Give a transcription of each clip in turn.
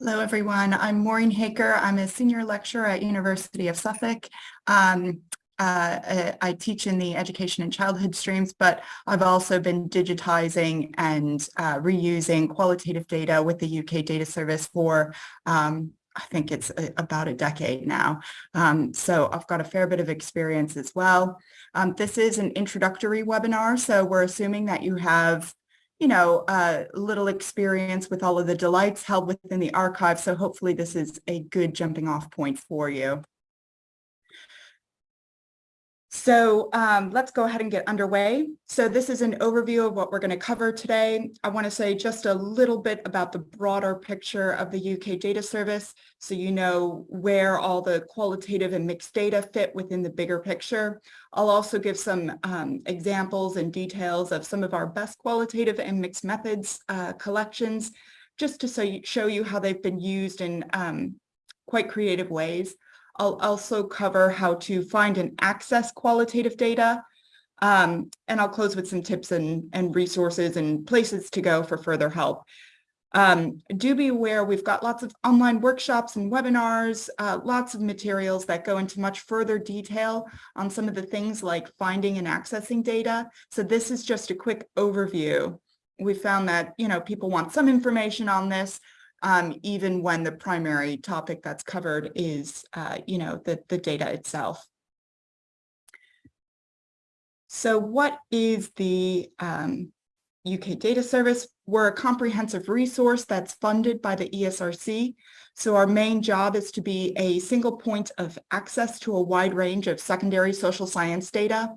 Hello, everyone. I'm Maureen Haaker. I'm a senior lecturer at University of Suffolk. Um, uh, I teach in the education and childhood streams, but I've also been digitizing and uh, reusing qualitative data with the UK Data Service for, um, I think it's a, about a decade now. Um, so I've got a fair bit of experience as well. Um, this is an introductory webinar, so we're assuming that you have you know, a little experience with all of the delights held within the archive. So hopefully this is a good jumping off point for you. So um, let's go ahead and get underway. So this is an overview of what we're going to cover today. I want to say just a little bit about the broader picture of the UK data service so you know where all the qualitative and mixed data fit within the bigger picture. I'll also give some um, examples and details of some of our best qualitative and mixed methods uh, collections just to so you, show you how they've been used in um, quite creative ways. I'll also cover how to find and access qualitative data. Um, and I'll close with some tips and, and resources and places to go for further help. Um, do be aware we've got lots of online workshops and webinars, uh, lots of materials that go into much further detail on some of the things like finding and accessing data. So this is just a quick overview. We found that, you know, people want some information on this, um, even when the primary topic that's covered is, uh, you know, the, the data itself. So what is the um, UK Data Service? We're a comprehensive resource that's funded by the ESRC. So our main job is to be a single point of access to a wide range of secondary social science data.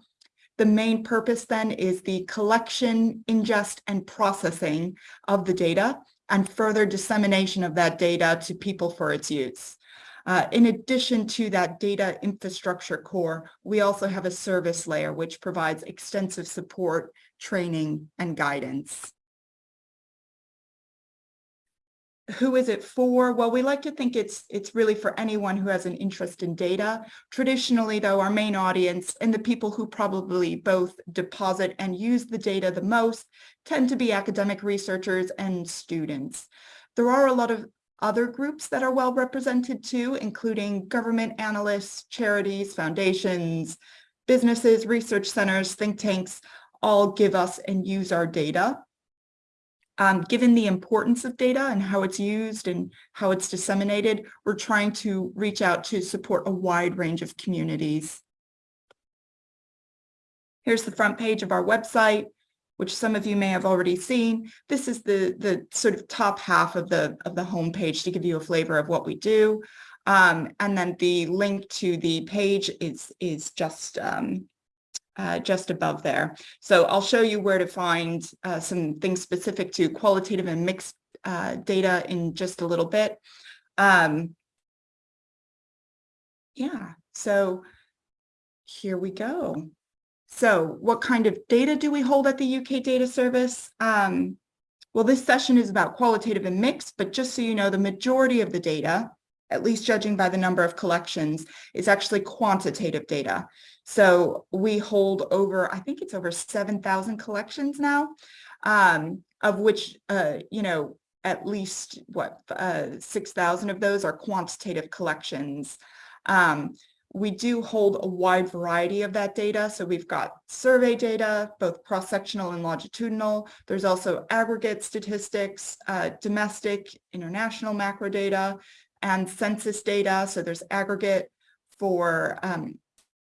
The main purpose then is the collection, ingest, and processing of the data and further dissemination of that data to people for its use. Uh, in addition to that data infrastructure core, we also have a service layer which provides extensive support, training, and guidance. Who is it for? Well, we like to think it's it's really for anyone who has an interest in data. Traditionally, though, our main audience and the people who probably both deposit and use the data the most tend to be academic researchers and students. There are a lot of other groups that are well represented too, including government analysts, charities, foundations, businesses, research centers, think tanks, all give us and use our data. Um, given the importance of data and how it's used and how it's disseminated, we're trying to reach out to support a wide range of communities. Here's the front page of our website, which some of you may have already seen. This is the, the sort of top half of the, of the homepage to give you a flavor of what we do. Um, and then the link to the page is, is just um, uh, just above there. So I'll show you where to find uh, some things specific to qualitative and mixed uh, data in just a little bit. Um, yeah, so here we go. So what kind of data do we hold at the UK Data Service? Um, well, this session is about qualitative and mixed, but just so you know, the majority of the data, at least judging by the number of collections, is actually quantitative data. So we hold over, I think it's over 7,000 collections now, um, of which, uh, you know, at least what, uh, 6,000 of those are quantitative collections. Um, we do hold a wide variety of that data. So we've got survey data, both cross-sectional and longitudinal. There's also aggregate statistics, uh, domestic, international macro data, and census data. So there's aggregate for um,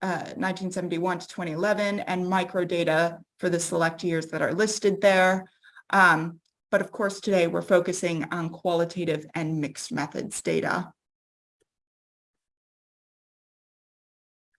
1971 uh, to 2011 and microdata for the select years that are listed there. Um, but of course, today we're focusing on qualitative and mixed methods data.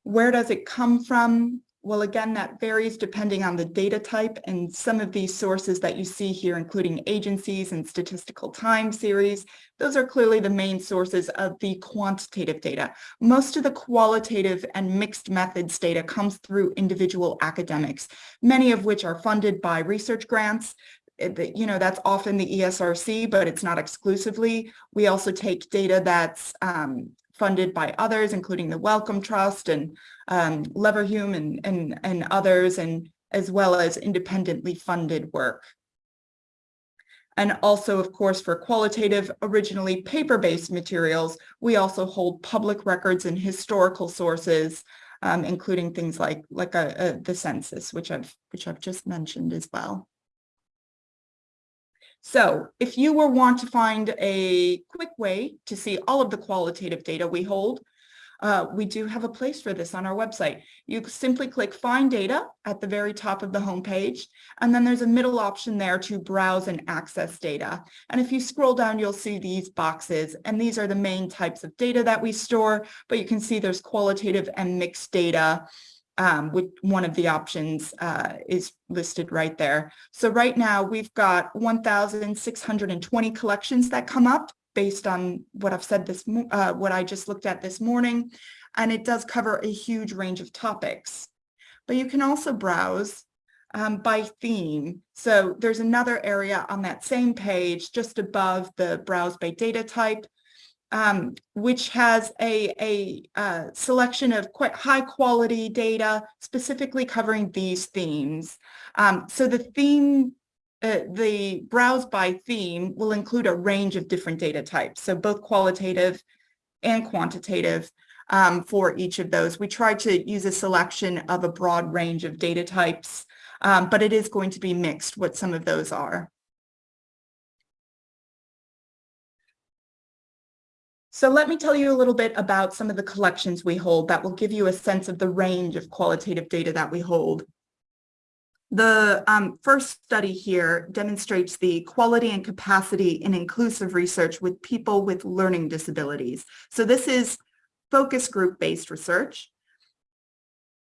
Where does it come from? Well, again, that varies depending on the data type and some of these sources that you see here, including agencies and statistical time series, those are clearly the main sources of the quantitative data. Most of the qualitative and mixed methods data comes through individual academics, many of which are funded by research grants you know, that's often the ESRC, but it's not exclusively. We also take data that's um, funded by others, including the Wellcome Trust and um, Leverhulme and, and, and others, and as well as independently funded work. And also, of course, for qualitative, originally paper-based materials, we also hold public records and historical sources, um, including things like, like a, a, the census, which I've, which I've just mentioned as well. So if you were want to find a quick way to see all of the qualitative data we hold, uh, we do have a place for this on our website. You simply click find data at the very top of the homepage, and then there's a middle option there to browse and access data. And if you scroll down, you'll see these boxes, and these are the main types of data that we store, but you can see there's qualitative and mixed data. Um, with one of the options uh, is listed right there. So right now we've got 1,620 collections that come up based on what I've said this, uh, what I just looked at this morning, and it does cover a huge range of topics. But you can also browse um, by theme. So there's another area on that same page just above the browse by data type, um, which has a, a uh, selection of quite high quality data specifically covering these themes. Um, so the theme uh, the browse by theme will include a range of different data types, so both qualitative and quantitative um, for each of those. We try to use a selection of a broad range of data types, um, but it is going to be mixed what some of those are. So let me tell you a little bit about some of the collections we hold that will give you a sense of the range of qualitative data that we hold. The um, first study here demonstrates the quality and capacity in inclusive research with people with learning disabilities. So this is focus group based research.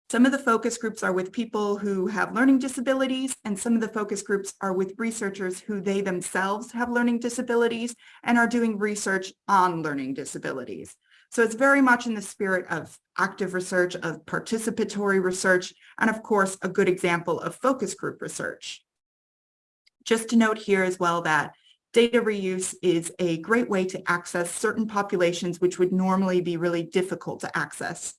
Some of the focus groups are with people who have learning disabilities and some of the focus groups are with researchers who they themselves have learning disabilities and are doing research on learning disabilities. So it's very much in the spirit of active research, of participatory research, and of course, a good example of focus group research. Just to note here as well that data reuse is a great way to access certain populations which would normally be really difficult to access,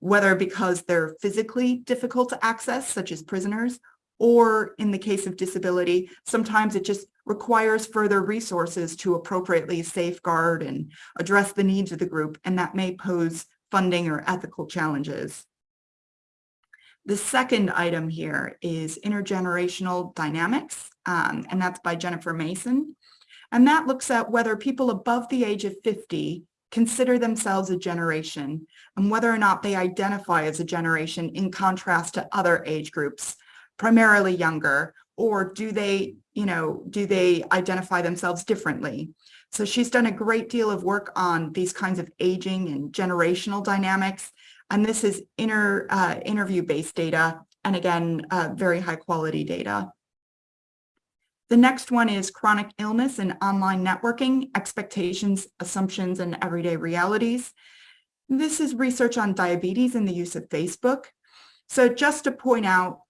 whether because they're physically difficult to access, such as prisoners, or in the case of disability, sometimes it just requires further resources to appropriately safeguard and address the needs of the group, and that may pose funding or ethical challenges. The second item here is intergenerational dynamics, um, and that's by Jennifer Mason. And that looks at whether people above the age of 50 consider themselves a generation and whether or not they identify as a generation in contrast to other age groups primarily younger, or do they, you know, do they identify themselves differently? So she's done a great deal of work on these kinds of aging and generational dynamics. And this is inner uh, interview-based data, and again, uh, very high quality data. The next one is chronic illness and online networking, expectations, assumptions, and everyday realities. This is research on diabetes and the use of Facebook. So just to point out,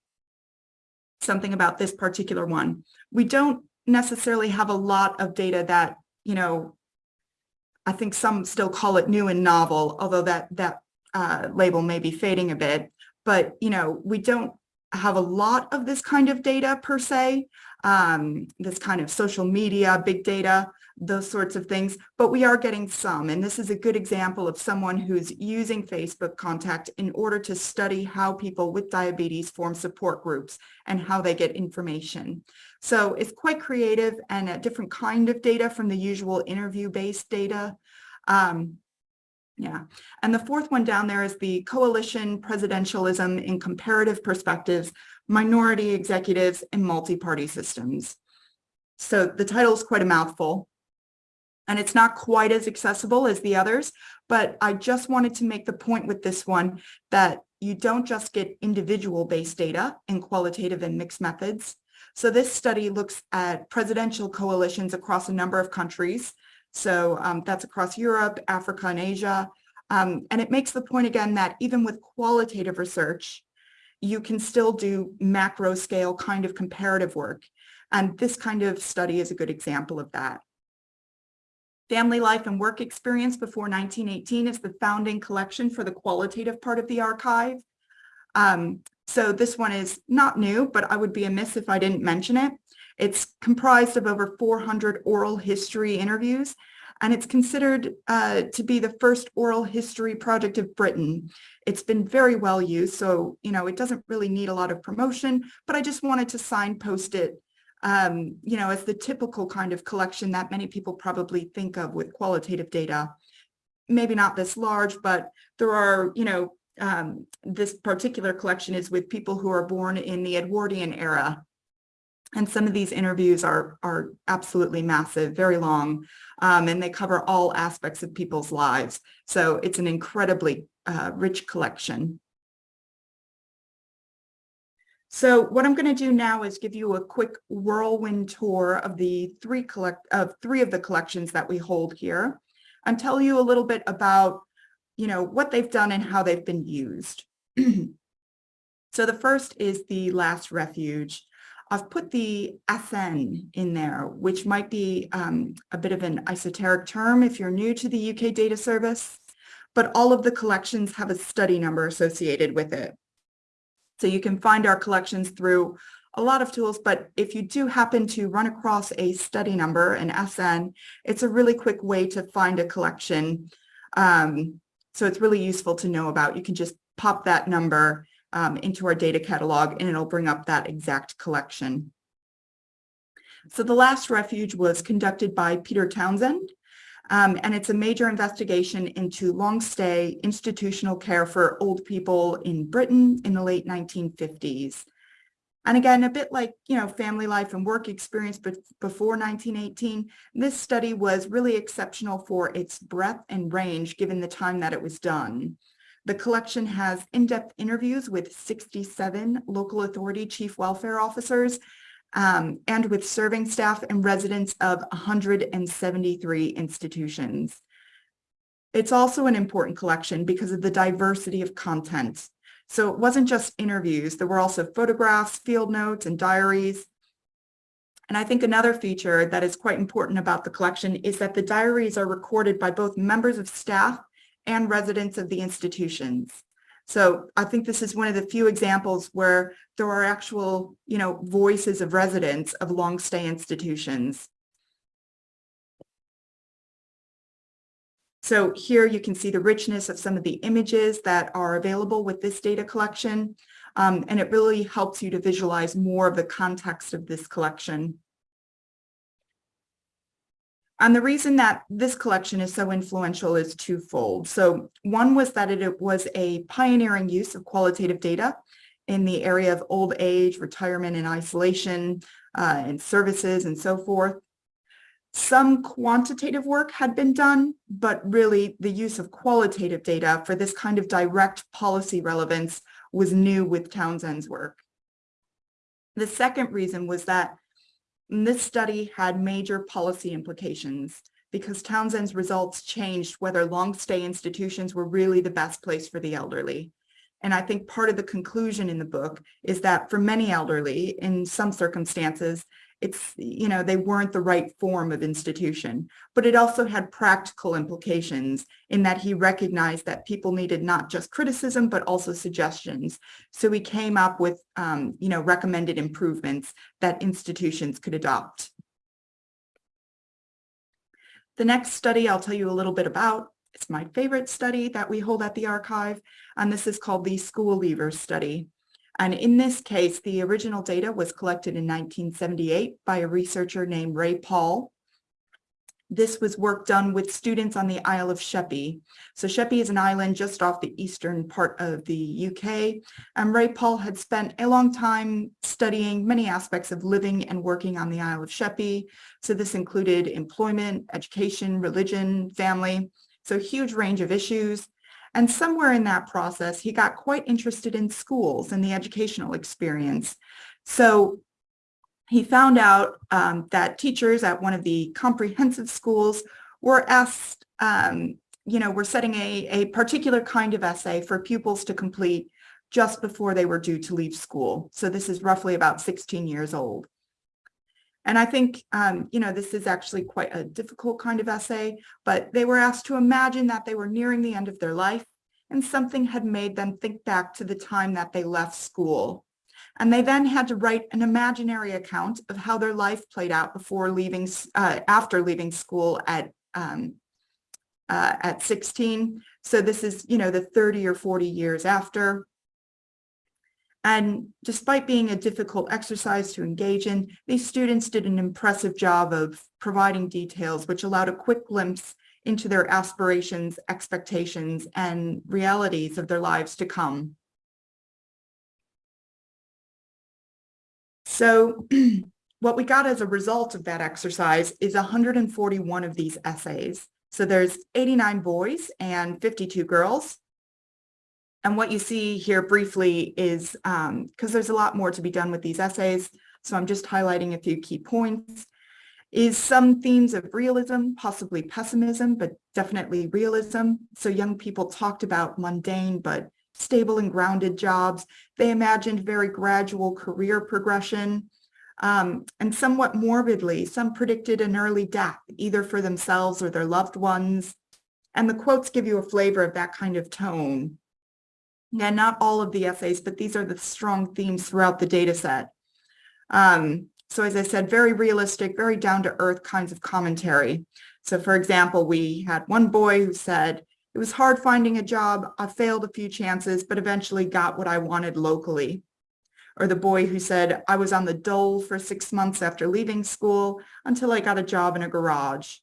something about this particular one. We don't necessarily have a lot of data that, you know, I think some still call it new and novel, although that, that uh, label may be fading a bit. But, you know, we don't have a lot of this kind of data per se, um, this kind of social media, big data, those sorts of things, but we are getting some. And this is a good example of someone who's using Facebook contact in order to study how people with diabetes form support groups and how they get information. So it's quite creative and a different kind of data from the usual interview-based data. Um, yeah, and the fourth one down there is the coalition presidentialism in comparative perspectives, minority executives and multi-party systems. So the title is quite a mouthful and it's not quite as accessible as the others, but I just wanted to make the point with this one that you don't just get individual based data in qualitative and mixed methods. So this study looks at presidential coalitions across a number of countries. So um, that's across Europe, Africa, and Asia. Um, and it makes the point again that even with qualitative research, you can still do macro scale kind of comparative work. And this kind of study is a good example of that. Family Life and Work Experience Before 1918 is the founding collection for the qualitative part of the archive. Um, so this one is not new, but I would be amiss if I didn't mention it. It's comprised of over 400 oral history interviews, and it's considered uh, to be the first oral history project of Britain. It's been very well used, so you know it doesn't really need a lot of promotion, but I just wanted to signpost it um, you know, as the typical kind of collection that many people probably think of with qualitative data. Maybe not this large, but there are, you know, um, this particular collection is with people who are born in the Edwardian era. And some of these interviews are, are absolutely massive, very long, um, and they cover all aspects of people's lives. So it's an incredibly uh, rich collection. So what I'm going to do now is give you a quick whirlwind tour of the three collect of three of the collections that we hold here and tell you a little bit about, you know, what they've done and how they've been used. so the first is the last refuge. I've put the SN in there, which might be um, a bit of an esoteric term if you're new to the UK data service, but all of the collections have a study number associated with it. So you can find our collections through a lot of tools, but if you do happen to run across a study number, an SN, it's a really quick way to find a collection. Um, so it's really useful to know about. You can just pop that number um, into our data catalog and it'll bring up that exact collection. So the last refuge was conducted by Peter Townsend um, and it's a major investigation into long stay institutional care for old people in Britain in the late 1950s. And again, a bit like, you know, family life and work experience before 1918, this study was really exceptional for its breadth and range given the time that it was done. The collection has in-depth interviews with 67 local authority chief welfare officers um, and with serving staff and residents of 173 institutions. It's also an important collection because of the diversity of content. So it wasn't just interviews, there were also photographs, field notes, and diaries. And I think another feature that is quite important about the collection is that the diaries are recorded by both members of staff and residents of the institutions. So I think this is one of the few examples where there are actual, you know, voices of residents of long stay institutions. So here you can see the richness of some of the images that are available with this data collection. Um, and it really helps you to visualize more of the context of this collection. And the reason that this collection is so influential is twofold. So one was that it, was a pioneering use of qualitative data in the area of old age, retirement and isolation, uh, and services and so forth. Some quantitative work had been done, but really the use of qualitative data for this kind of direct policy relevance was new with Townsend's work. The second reason was that and this study had major policy implications because Townsend's results changed whether long stay institutions were really the best place for the elderly. And I think part of the conclusion in the book is that for many elderly, in some circumstances, it's, you know, they weren't the right form of institution, but it also had practical implications in that he recognized that people needed not just criticism, but also suggestions. So he came up with, um, you know, recommended improvements that institutions could adopt. The next study I'll tell you a little bit about. It's my favorite study that we hold at the archive, and this is called the School Leavers Study. And in this case, the original data was collected in 1978 by a researcher named Ray Pahl. This was work done with students on the Isle of Sheppey. So Sheppey is an island just off the eastern part of the UK. And Ray Pahl had spent a long time studying many aspects of living and working on the Isle of Sheppey. So this included employment, education, religion, family. So huge range of issues. And somewhere in that process, he got quite interested in schools and the educational experience. So he found out um, that teachers at one of the comprehensive schools were asked, um, you know, were setting a, a particular kind of essay for pupils to complete just before they were due to leave school. So this is roughly about 16 years old. And I think, um, you know, this is actually quite a difficult kind of essay, but they were asked to imagine that they were nearing the end of their life and something had made them think back to the time that they left school. And they then had to write an imaginary account of how their life played out before leaving, uh, after leaving school at, um, uh, at 16. So this is, you know, the 30 or 40 years after. And despite being a difficult exercise to engage in, these students did an impressive job of providing details, which allowed a quick glimpse into their aspirations, expectations, and realities of their lives to come. So what we got as a result of that exercise is 141 of these essays. So there's 89 boys and 52 girls. And what you see here briefly is, because um, there's a lot more to be done with these essays, so I'm just highlighting a few key points, is some themes of realism, possibly pessimism, but definitely realism. So young people talked about mundane but stable and grounded jobs. They imagined very gradual career progression. Um, and somewhat morbidly, some predicted an early death, either for themselves or their loved ones. And the quotes give you a flavor of that kind of tone. Yeah, not all of the essays, but these are the strong themes throughout the data set. Um, so as I said, very realistic, very down to earth kinds of commentary. So for example, we had one boy who said, it was hard finding a job. I failed a few chances, but eventually got what I wanted locally. Or the boy who said, I was on the dole for six months after leaving school until I got a job in a garage.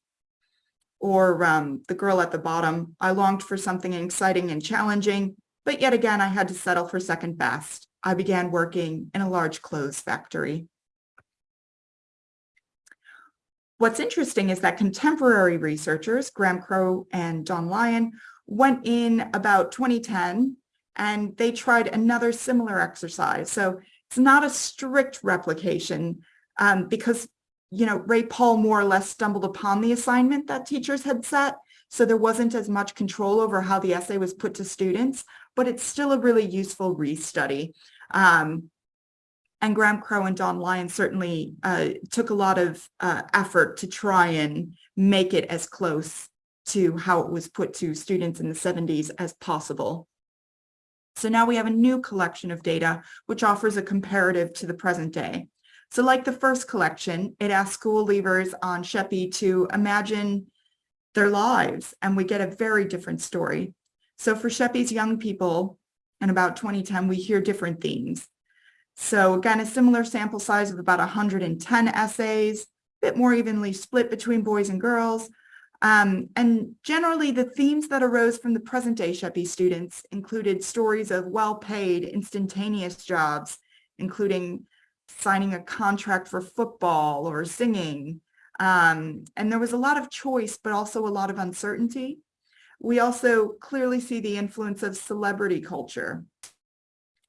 Or um, the girl at the bottom, I longed for something exciting and challenging, but yet again, I had to settle for second best. I began working in a large clothes factory. What's interesting is that contemporary researchers, Graham Crow and Dawn Lyon, went in about 2010 and they tried another similar exercise. So it's not a strict replication um, because, you know, Ray Pahl more or less stumbled upon the assignment that teachers had set. So there wasn't as much control over how the essay was put to students, but it's still a really useful restudy. Um, and Graham Crow and Dawn Lyon certainly uh, took a lot of uh, effort to try and make it as close to how it was put to students in the 70s as possible. So now we have a new collection of data, which offers a comparative to the present day. So like the first collection, it asks school leavers on Sheppey to imagine their lives, and we get a very different story. So for Sheppey's young people, in about 2010, we hear different themes. So again, a similar sample size of about 110 essays, a bit more evenly split between boys and girls. Um, and generally the themes that arose from the present day Sheppey students included stories of well-paid instantaneous jobs, including signing a contract for football or singing. Um, and there was a lot of choice, but also a lot of uncertainty. We also clearly see the influence of celebrity culture.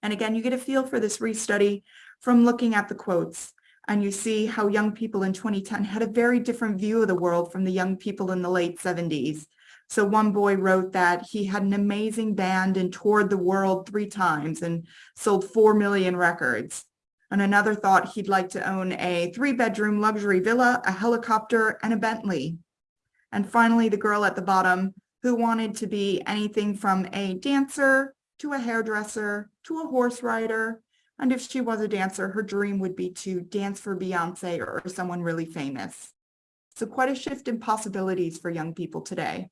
And again, you get a feel for this restudy from looking at the quotes and you see how young people in 2010 had a very different view of the world from the young people in the late 70s. So one boy wrote that he had an amazing band and toured the world three times and sold 4 million records. And another thought he'd like to own a three bedroom luxury villa, a helicopter, and a Bentley. And finally, the girl at the bottom who wanted to be anything from a dancer to a hairdresser to a horse rider. And if she was a dancer, her dream would be to dance for Beyonce or someone really famous. So quite a shift in possibilities for young people today.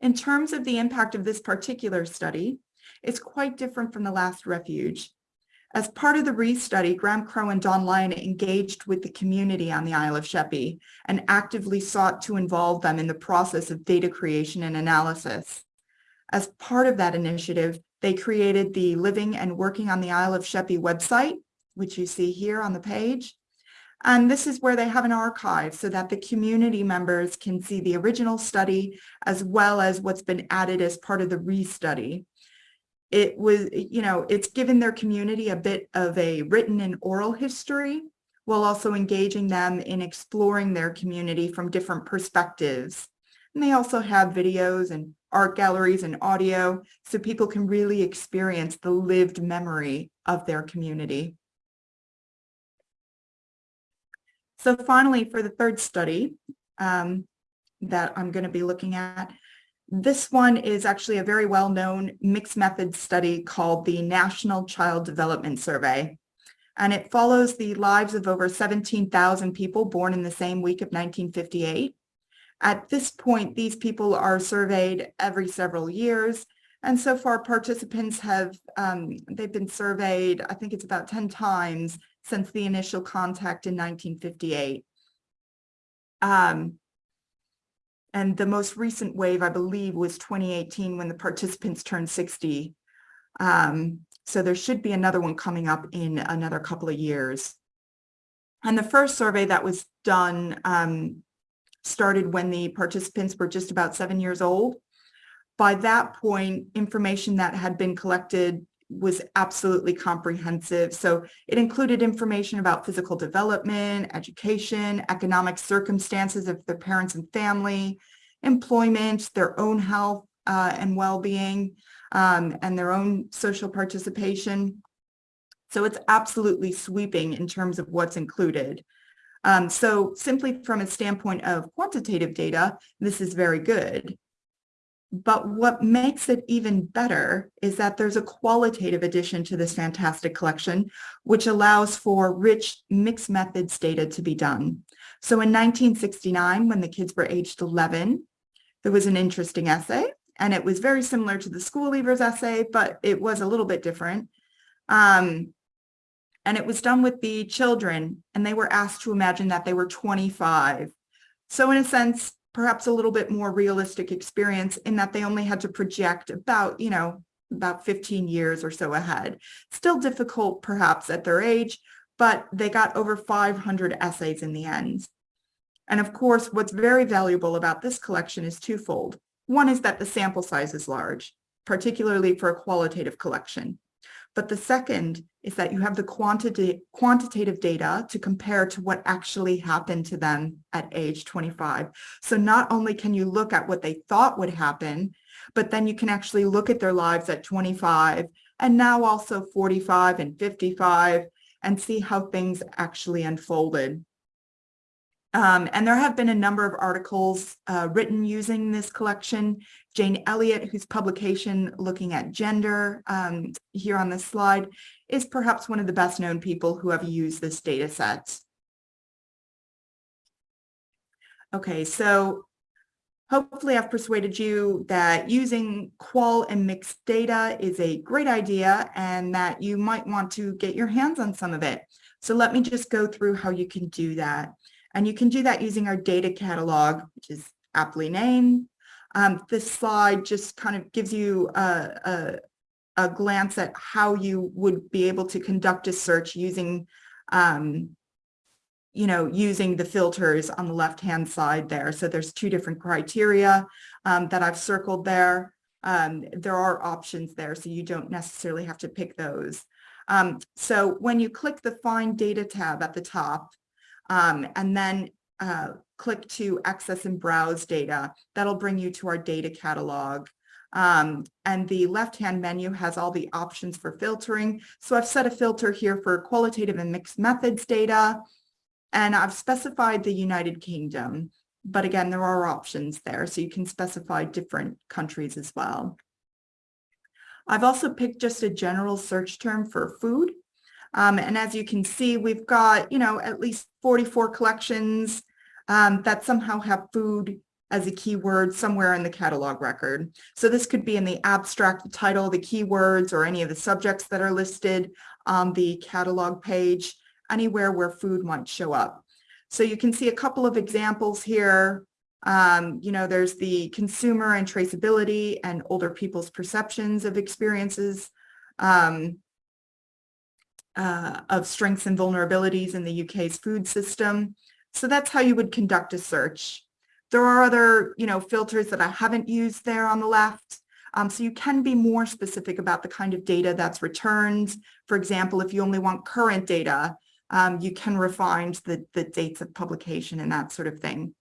In terms of the impact of this particular study, it's quite different from the last refuge. As part of the restudy, Graham Crow and Dawn Lyon engaged with the community on the Isle of Sheppey and actively sought to involve them in the process of data creation and analysis. As part of that initiative, they created the Living and Working on the Isle of Sheppey website, which you see here on the page. And this is where they have an archive so that the community members can see the original study as well as what's been added as part of the restudy it was, you know, it's given their community a bit of a written and oral history while also engaging them in exploring their community from different perspectives. And they also have videos and art galleries and audio so people can really experience the lived memory of their community. So finally, for the third study um, that I'm going to be looking at, This one is actually a very well-known mixed method study called the National Child Development Survey. And it follows the lives of over 17,000 people born in the same week of 1958. At this point, these people are surveyed every several years. And so far participants have, um, they've been surveyed, I think it's about 10 times since the initial contact in 1958. Um, and the most recent wave, I believe, was 2018 when the participants turned 60. Um, so there should be another one coming up in another couple of years. And the first survey that was done um, started when the participants were just about seven years old. By that point, information that had been collected was absolutely comprehensive. So it included information about physical development, education, economic circumstances of the parents and family, employment, their own health uh, and well-being, um, and their own social participation. So it's absolutely sweeping in terms of what's included. Um, so simply from a standpoint of quantitative data, this is very good. But what makes it even better is that there's a qualitative addition to this fantastic collection, which allows for rich mixed methods data to be done. So in 1969, when the kids were aged 11, there was an interesting essay, and it was very similar to the school leavers essay, but it was a little bit different. Um, and it was done with the children, and they were asked to imagine that they were 25. So in a sense, perhaps a little bit more realistic experience in that they only had to project about, you know, about 15 years or so ahead. Still difficult perhaps at their age, but they got over 500 essays in the end. And of course, what's very valuable about this collection is twofold. One is that the sample size is large, particularly for a qualitative collection. But the second is that you have the quantity, quantitative data to compare to what actually happened to them at age 25. So not only can you look at what they thought would happen, but then you can actually look at their lives at 25 and now also 45 and 55 and see how things actually unfolded. Um, and there have been a number of articles uh, written using this collection. Jane Elliott, whose publication looking at gender um, here on this slide, is perhaps one of the best known people who have used this data set. Okay, so hopefully I've persuaded you that using qual and mixed data is a great idea and that you might want to get your hands on some of it. So let me just go through how you can do that. And you can do that using our data catalog, which is aptly named. Um, this slide just kind of gives you a, a, a, glance at how you would be able to conduct a search using, um, you know, using the filters on the left-hand side there. So there's two different criteria um, that I've circled there. Um, there are options there, so you don't necessarily have to pick those. Um, so when you click the Find Data tab at the top, um, and then uh, click to access and browse data. That'll bring you to our data catalog. Um, and the left-hand menu has all the options for filtering. So I've set a filter here for qualitative and mixed methods data, and I've specified the United Kingdom. But again, there are options there, so you can specify different countries as well. I've also picked just a general search term for food. Um, and as you can see, we've got, you know, at least 44 collections um, that somehow have food as a keyword somewhere in the catalog record. So this could be in the abstract the title, the keywords, or any of the subjects that are listed on the catalog page, anywhere where food might show up. So you can see a couple of examples here. Um, you know, there's the consumer and traceability and older people's perceptions of experiences. Um, uh, of strengths and vulnerabilities in the UK's food system. So that's how you would conduct a search. There are other, you know, filters that I haven't used there on the left. Um, so you can be more specific about the kind of data that's returned. For example, if you only want current data, um, you can refine the, the dates of publication and that sort of thing.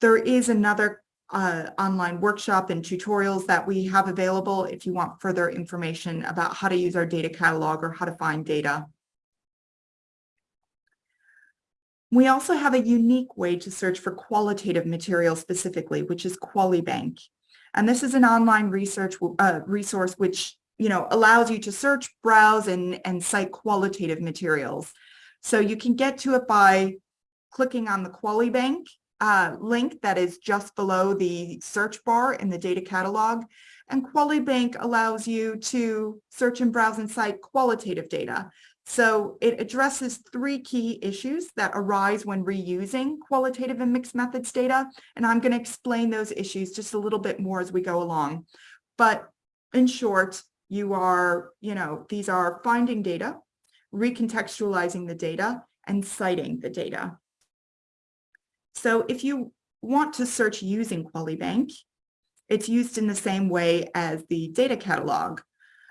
There is another uh, online workshop and tutorials that we have available if you want further information about how to use our data catalog or how to find data. We also have a unique way to search for qualitative material specifically, which is QualiBank. And this is an online research uh, resource which you know allows you to search, browse, and, and cite qualitative materials. So you can get to it by clicking on the QualiBank uh, link that is just below the search bar in the data catalog. And QualiBank allows you to search and browse and cite qualitative data. So it addresses three key issues that arise when reusing qualitative and mixed methods data. And I'm going to explain those issues just a little bit more as we go along. But in short, you are, you know, these are finding data, recontextualizing the data, and citing the data. So if you want to search using QualiBank, it's used in the same way as the data catalog.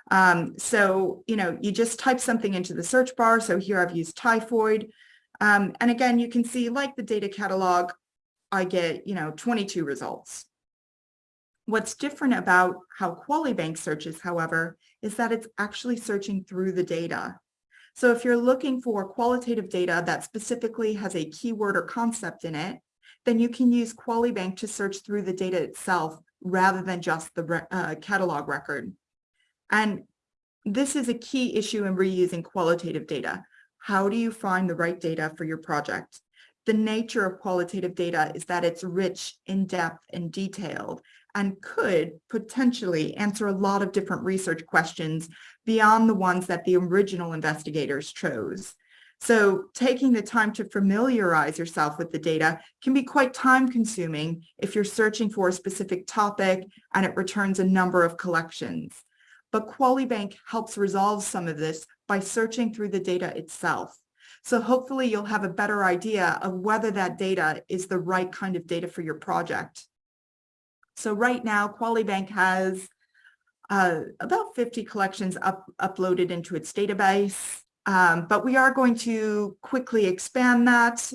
Um, so, you know, you just type something into the search bar. So here I've used typhoid. Um, and again, you can see like the data catalog, I get, you know, 22 results. What's different about how QualiBank searches, however, is that it's actually searching through the data. So if you're looking for qualitative data that specifically has a keyword or concept in it, then you can use QualiBank to search through the data itself rather than just the uh, catalog record. And this is a key issue in reusing qualitative data. How do you find the right data for your project? The nature of qualitative data is that it's rich, in-depth, and detailed, and could potentially answer a lot of different research questions beyond the ones that the original investigators chose. So taking the time to familiarize yourself with the data can be quite time consuming if you're searching for a specific topic and it returns a number of collections but QualiBank helps resolve some of this by searching through the data itself. So hopefully you'll have a better idea of whether that data is the right kind of data for your project. So right now, QualiBank has uh, about 50 collections up, uploaded into its database, um, but we are going to quickly expand that,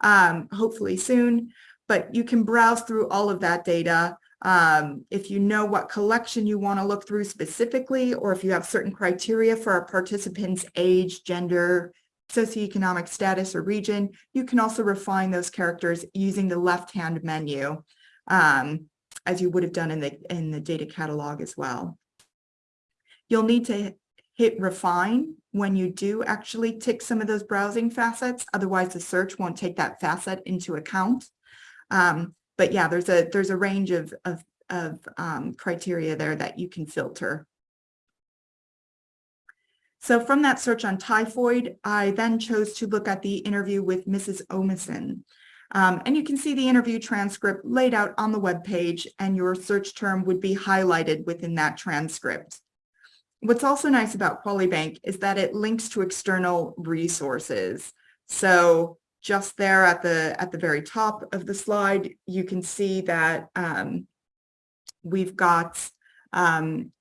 um, hopefully soon. But you can browse through all of that data um, if you know what collection you want to look through specifically, or if you have certain criteria for a participant's age, gender, socioeconomic status, or region, you can also refine those characters using the left-hand menu, um, as you would have done in the, in the data catalog as well. You'll need to hit refine when you do actually tick some of those browsing facets, otherwise the search won't take that facet into account. Um, but yeah, there's a there's a range of of, of um, criteria there that you can filter. So from that search on typhoid, I then chose to look at the interview with Mrs. Omison. Um, and you can see the interview transcript laid out on the web page and your search term would be highlighted within that transcript. What's also nice about QualiBank is that it links to external resources. So just there at the at the very top of the slide, you can see that um, we've got um,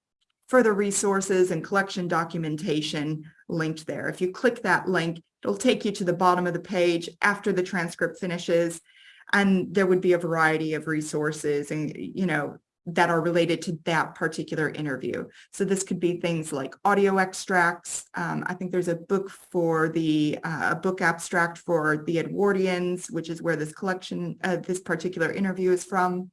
further resources and collection documentation linked there. If you click that link, it'll take you to the bottom of the page after the transcript finishes, and there would be a variety of resources and, you know, that are related to that particular interview. So this could be things like audio extracts. Um, I think there's a book for the uh, book abstract for the Edwardians, which is where this collection, uh, this particular interview is from.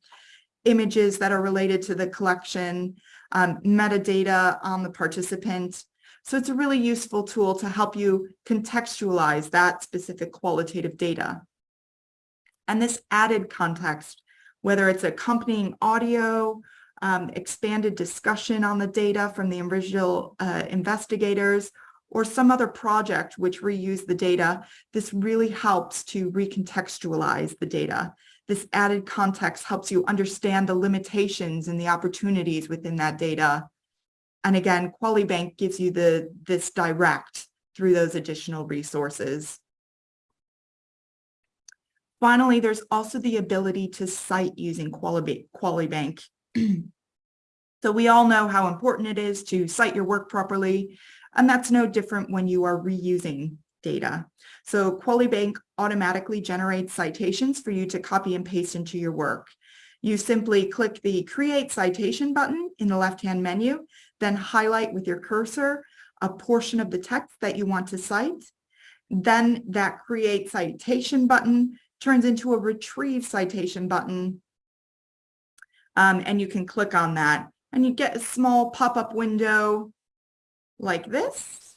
Images that are related to the collection, um, metadata on the participant. So it's a really useful tool to help you contextualize that specific qualitative data. And this added context whether it's accompanying audio, um, expanded discussion on the data from the original uh, investigators, or some other project which reuse the data, this really helps to recontextualize the data. This added context helps you understand the limitations and the opportunities within that data. And again, QualiBank gives you the this direct through those additional resources. Finally, there's also the ability to cite using QualiBank. so we all know how important it is to cite your work properly, and that's no different when you are reusing data. So QualiBank automatically generates citations for you to copy and paste into your work. You simply click the Create Citation button in the left-hand menu, then highlight with your cursor a portion of the text that you want to cite. Then that Create Citation button turns into a retrieve citation button. Um, and you can click on that and you get a small pop-up window like this.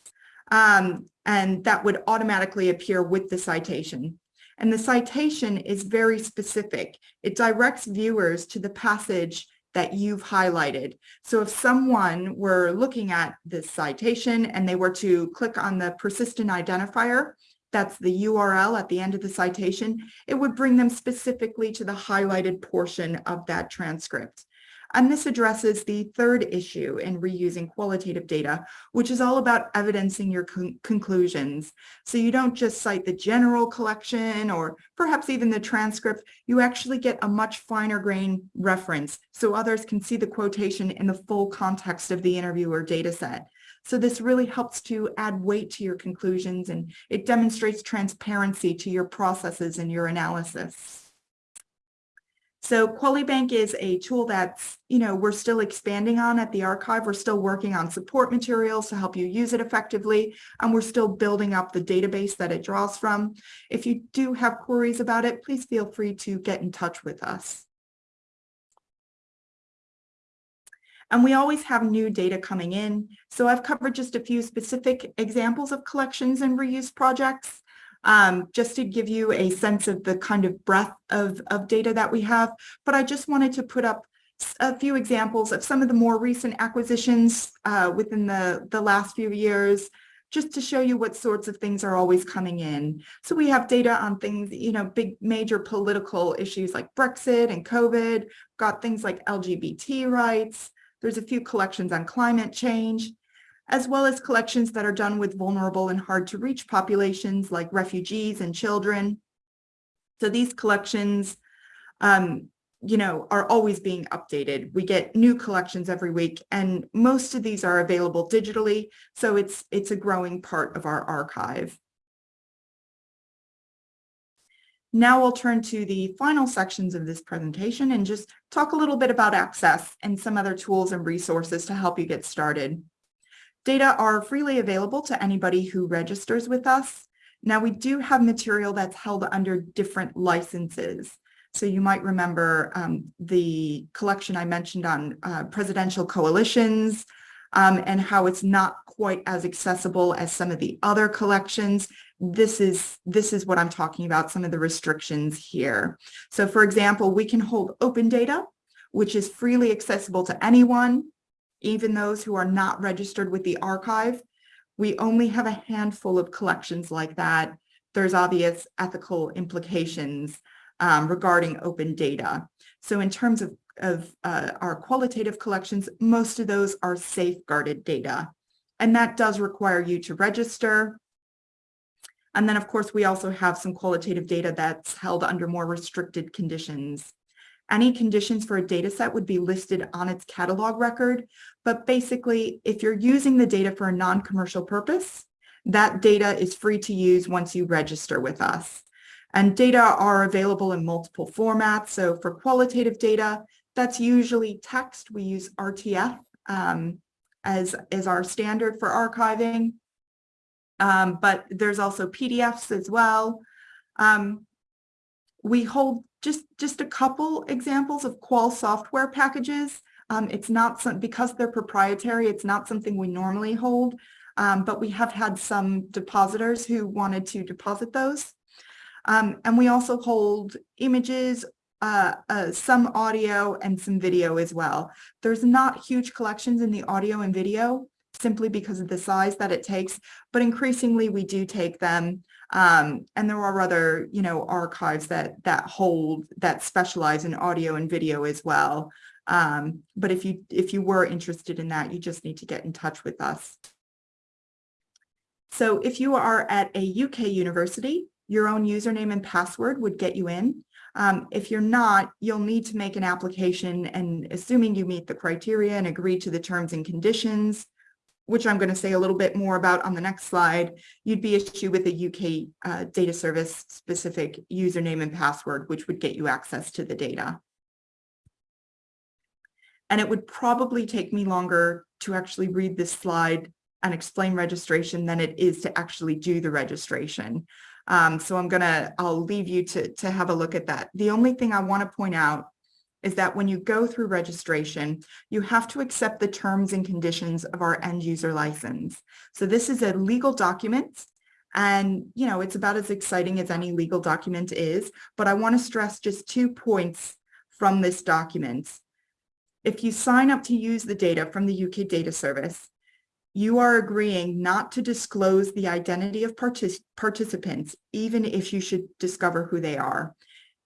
Um, and that would automatically appear with the citation. And the citation is very specific. It directs viewers to the passage that you've highlighted. So if someone were looking at this citation and they were to click on the persistent identifier, that's the URL at the end of the citation, it would bring them specifically to the highlighted portion of that transcript. And this addresses the third issue in reusing qualitative data, which is all about evidencing your con conclusions. So you don't just cite the general collection or perhaps even the transcript, you actually get a much finer grain reference so others can see the quotation in the full context of the interview or data set. So this really helps to add weight to your conclusions and it demonstrates transparency to your processes and your analysis. So QualiBank is a tool that's, you know, we're still expanding on at the archive. We're still working on support materials to help you use it effectively. And we're still building up the database that it draws from. If you do have queries about it, please feel free to get in touch with us. And we always have new data coming in. So I've covered just a few specific examples of collections and reuse projects um, just to give you a sense of the kind of breadth of, of data that we have. But I just wanted to put up a few examples of some of the more recent acquisitions uh, within the, the last few years, just to show you what sorts of things are always coming in. So we have data on things, you know, big major political issues like Brexit and COVID, got things like LGBT rights. There's a few collections on climate change as well as collections that are done with vulnerable and hard to reach populations like refugees and children. So these collections, um, you know, are always being updated. We get new collections every week and most of these are available digitally. So it's, it's a growing part of our archive. Now we'll turn to the final sections of this presentation and just talk a little bit about access and some other tools and resources to help you get started. Data are freely available to anybody who registers with us. Now we do have material that's held under different licenses. So you might remember um, the collection I mentioned on uh, presidential coalitions um, and how it's not quite as accessible as some of the other collections. This is, this is what I'm talking about, some of the restrictions here. So for example, we can hold open data, which is freely accessible to anyone even those who are not registered with the archive. We only have a handful of collections like that. There's obvious ethical implications um, regarding open data. So in terms of, of uh, our qualitative collections, most of those are safeguarded data. And that does require you to register. And then, of course, we also have some qualitative data that's held under more restricted conditions. Any conditions for a data set would be listed on its catalog record, but basically, if you're using the data for a non-commercial purpose, that data is free to use once you register with us. And data are available in multiple formats. So for qualitative data, that's usually text. We use RTF um, as, as our standard for archiving. Um, but there's also PDFs as well. Um, we hold just, just a couple examples of qual software packages. Um, it's not some, because they're proprietary, it's not something we normally hold, um, but we have had some depositors who wanted to deposit those. Um, and we also hold images, uh, uh, some audio and some video as well. There's not huge collections in the audio and video simply because of the size that it takes, but increasingly we do take them. Um, and there are other, you know, archives that that hold that specialize in audio and video as well. Um, but if you if you were interested in that, you just need to get in touch with us. So if you are at a UK university, your own username and password would get you in. Um, if you're not, you'll need to make an application and assuming you meet the criteria and agree to the terms and conditions, which I'm going to say a little bit more about on the next slide, you'd be issued with a UK uh, data service specific username and password, which would get you access to the data. And it would probably take me longer to actually read this slide and explain registration than it is to actually do the registration. Um, so I'm gonna, I'll leave you to, to have a look at that. The only thing I wanna point out is that when you go through registration, you have to accept the terms and conditions of our end user license. So this is a legal document and, you know, it's about as exciting as any legal document is, but I want to stress just two points from this document. If you sign up to use the data from the UK Data Service, you are agreeing not to disclose the identity of partic participants, even if you should discover who they are.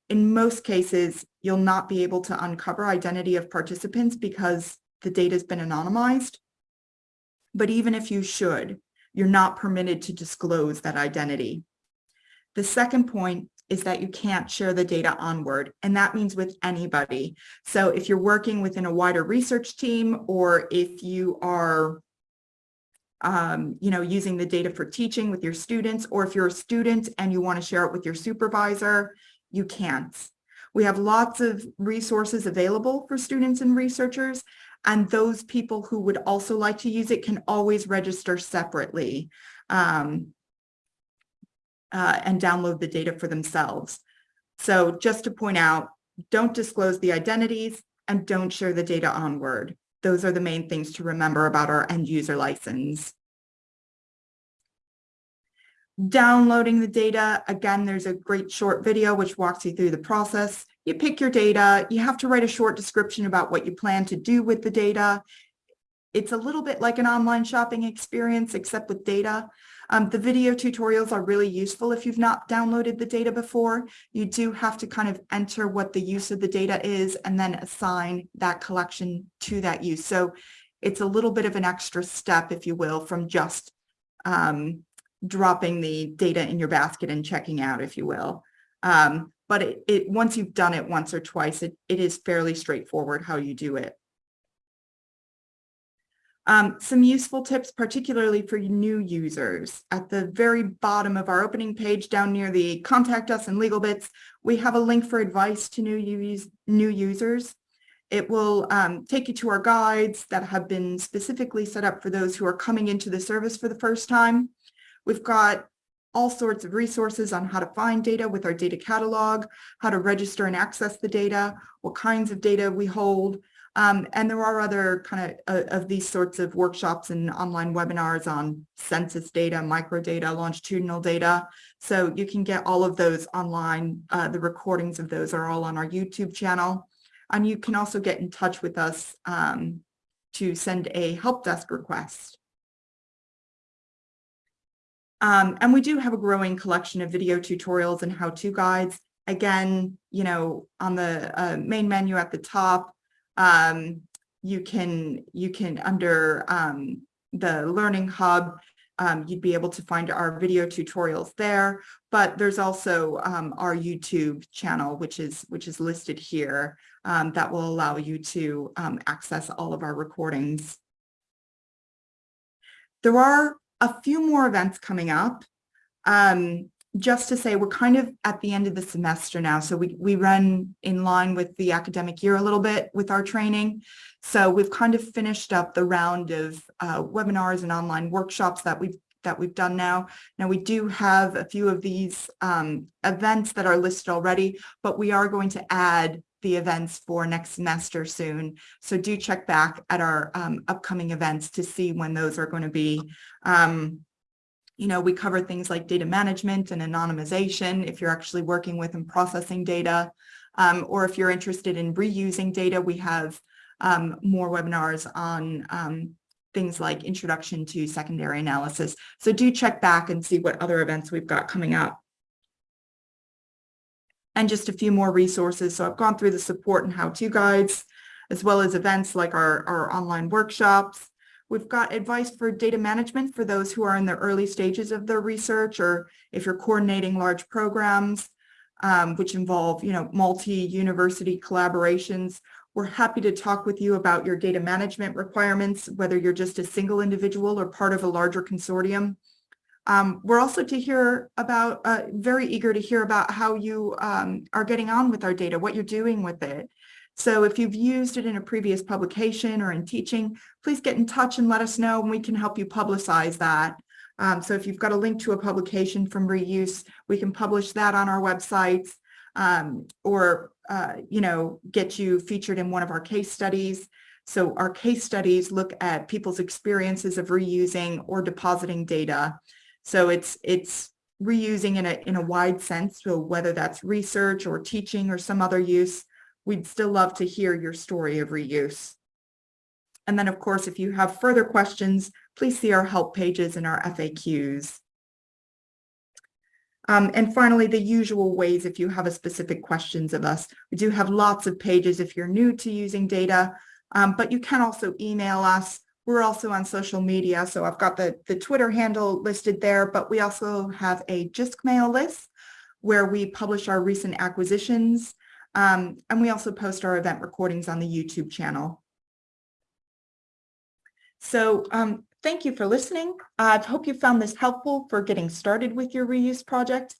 In most cases, you'll not be able to uncover identity of participants because the data has been anonymized. But even if you should, you're not permitted to disclose that identity. The second point is that you can't share the data onward, and that means with anybody. So if you're working within a wider research team, or if you are um, you know, using the data for teaching with your students, or if you're a student and you want to share it with your supervisor, you can't. We have lots of resources available for students and researchers, and those people who would also like to use it can always register separately um, uh, and download the data for themselves. So just to point out, don't disclose the identities and don't share the data onward. Those are the main things to remember about our end user license. Downloading the data, again, there's a great short video which walks you through the process. You pick your data, you have to write a short description about what you plan to do with the data. It's a little bit like an online shopping experience, except with data. Um, the video tutorials are really useful if you've not downloaded the data before. You do have to kind of enter what the use of the data is and then assign that collection to that use. So it's a little bit of an extra step, if you will, from just um, dropping the data in your basket and checking out, if you will. Um, but it, it, once you've done it once or twice, it, it is fairly straightforward how you do it. Um, some useful tips, particularly for new users. At the very bottom of our opening page, down near the contact us and legal bits, we have a link for advice to new, use, new users. It will um, take you to our guides that have been specifically set up for those who are coming into the service for the first time. We've got all sorts of resources on how to find data with our data catalog, how to register and access the data, what kinds of data we hold, um, and there are other kind of, uh, of these sorts of workshops and online webinars on census data, microdata, longitudinal data. So you can get all of those online. Uh, the recordings of those are all on our YouTube channel. And you can also get in touch with us um, to send a help desk request. Um, and we do have a growing collection of video tutorials and how-to guides. Again, you know, on the uh, main menu at the top, um, you can you can under um, the Learning Hub, um, you'd be able to find our video tutorials there. But there's also um, our YouTube channel, which is which is listed here, um, that will allow you to access all of our recordings. There are a few more events coming up. Um, just to say we're kind of at the end of the semester now. So we, we run in line with the academic year a little bit with our training. So we've kind of finished up the round of uh, webinars and online workshops that we've that we've done now. Now we do have a few of these um, events that are listed already, but we are going to add the events for next semester soon. So do check back at our um, upcoming events to see when those are going to be. Um, you know, we cover things like data management and anonymization if you're actually working with and processing data, um, or if you're interested in reusing data, we have um, more webinars on um, things like introduction to secondary analysis. So do check back and see what other events we've got coming up. And just a few more resources. So I've gone through the support and how-to guides, as well as events like our, our online workshops, We've got advice for data management for those who are in the early stages of their research or if you're coordinating large programs, um, which involve, you know, multi-university collaborations. We're happy to talk with you about your data management requirements, whether you're just a single individual or part of a larger consortium. Um, we're also to hear about, uh, very eager to hear about how you um, are getting on with our data, what you're doing with it. So if you've used it in a previous publication or in teaching, please get in touch and let us know and we can help you publicize that. Um, so if you've got a link to a publication from reuse, we can publish that on our websites. um, or, uh, you know, get you featured in one of our case studies. So our case studies look at people's experiences of reusing or depositing data. So it's it's reusing in a in a wide sense. So whether that's research or teaching or some other use, we'd still love to hear your story of reuse. And then, of course, if you have further questions, please see our help pages and our FAQs. Um, and finally, the usual ways if you have a specific questions of us. We do have lots of pages if you're new to using data, um, but you can also email us. We're also on social media, so I've got the, the Twitter handle listed there, but we also have a JISC mail list where we publish our recent acquisitions, um, and we also post our event recordings on the YouTube channel. So um, thank you for listening. I hope you found this helpful for getting started with your reuse project.